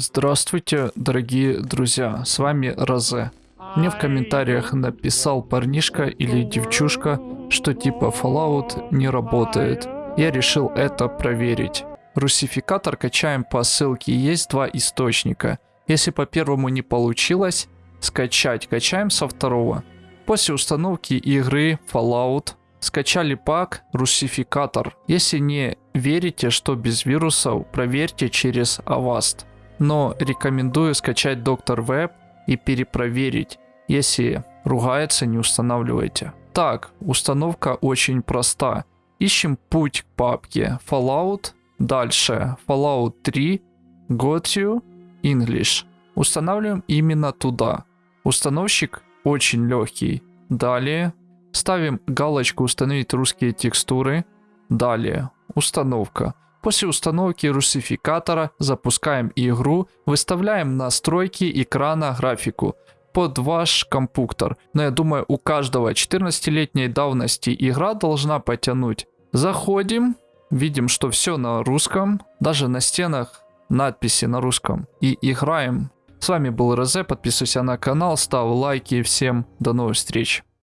Здравствуйте, дорогие друзья, с вами Розе. Мне в комментариях написал парнишка или девчушка, что типа Fallout не работает. Я решил это проверить. Русификатор качаем по ссылке, есть два источника. Если по первому не получилось, скачать качаем со второго. После установки игры Fallout скачали пак Русификатор. Если не верите, что без вирусов, проверьте через Avast но рекомендую скачать Доктор Веб и перепроверить. Если ругается, не устанавливайте. Так, установка очень проста. Ищем путь к папке Fallout, дальше Fallout 3, Got You, English. Устанавливаем именно туда. Установщик очень легкий. Далее ставим галочку установить русские текстуры. Далее установка. После установки русификатора запускаем игру, выставляем настройки экрана графику под ваш компьютер. Но я думаю у каждого 14-летней давности игра должна потянуть. Заходим, видим что все на русском, даже на стенах надписи на русском. И играем. С вами был Розе, подписывайся на канал, ставь лайки, всем до новых встреч.